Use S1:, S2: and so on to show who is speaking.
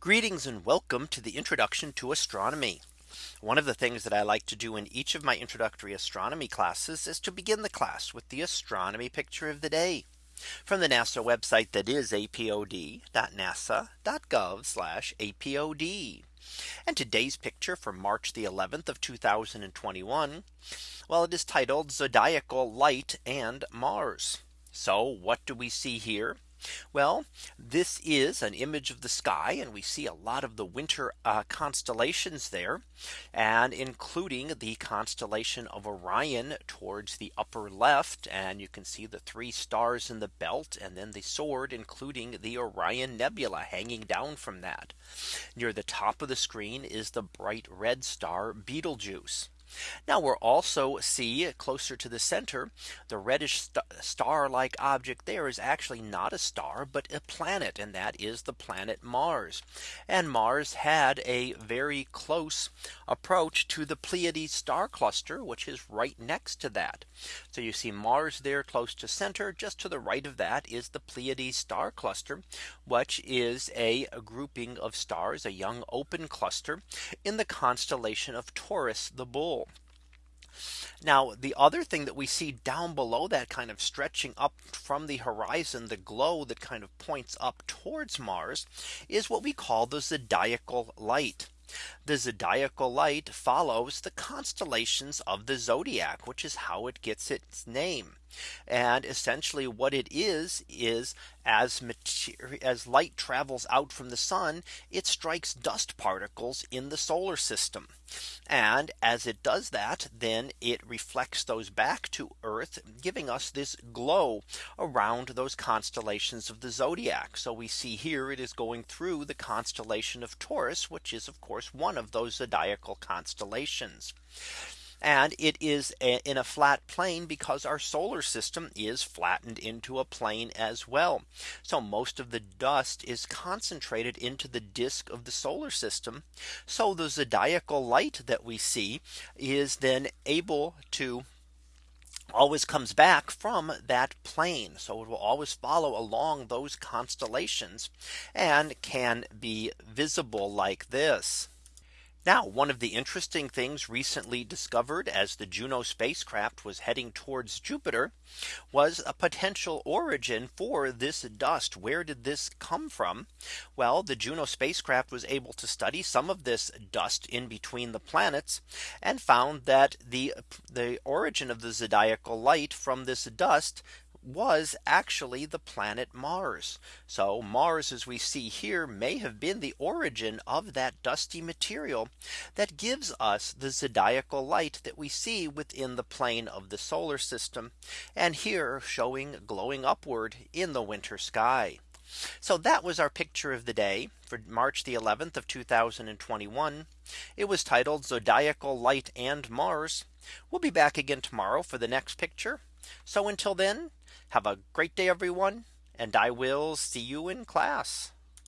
S1: Greetings and welcome to the introduction to astronomy. One of the things that I like to do in each of my introductory astronomy classes is to begin the class with the astronomy picture of the day from the NASA website that is apod.nasa.gov apod. And today's picture from March the 11th of 2021. Well, it is titled Zodiacal Light and Mars. So what do we see here? Well, this is an image of the sky and we see a lot of the winter uh, constellations there and including the constellation of Orion towards the upper left and you can see the three stars in the belt and then the sword including the Orion Nebula hanging down from that. Near the top of the screen is the bright red star Betelgeuse. Now we are also see closer to the center, the reddish st star like object there is actually not a star, but a planet. And that is the planet Mars. And Mars had a very close approach to the Pleiades star cluster, which is right next to that. So you see Mars there close to center, just to the right of that is the Pleiades star cluster, which is a, a grouping of stars, a young open cluster in the constellation of Taurus the bull. Now the other thing that we see down below that kind of stretching up from the horizon the glow that kind of points up towards Mars is what we call the zodiacal light. The zodiacal light follows the constellations of the zodiac, which is how it gets its name. And essentially what it is is as as light travels out from the sun, it strikes dust particles in the solar system. And as it does that, then it reflects those back to Earth, giving us this glow around those constellations of the zodiac. So we see here it is going through the constellation of Taurus, which is of course course, one of those zodiacal constellations. And it is a, in a flat plane because our solar system is flattened into a plane as well. So most of the dust is concentrated into the disk of the solar system. So the zodiacal light that we see is then able to always comes back from that plane. So it will always follow along those constellations and can be visible like this. Now one of the interesting things recently discovered as the Juno spacecraft was heading towards Jupiter was a potential origin for this dust. Where did this come from? Well, the Juno spacecraft was able to study some of this dust in between the planets and found that the the origin of the zodiacal light from this dust was actually the planet Mars. So Mars as we see here may have been the origin of that dusty material that gives us the zodiacal light that we see within the plane of the solar system and here showing glowing upward in the winter sky. So that was our picture of the day for March the 11th of 2021. It was titled Zodiacal Light and Mars. We'll be back again tomorrow for the next picture. So until then, have a great day, everyone, and I will see you in class.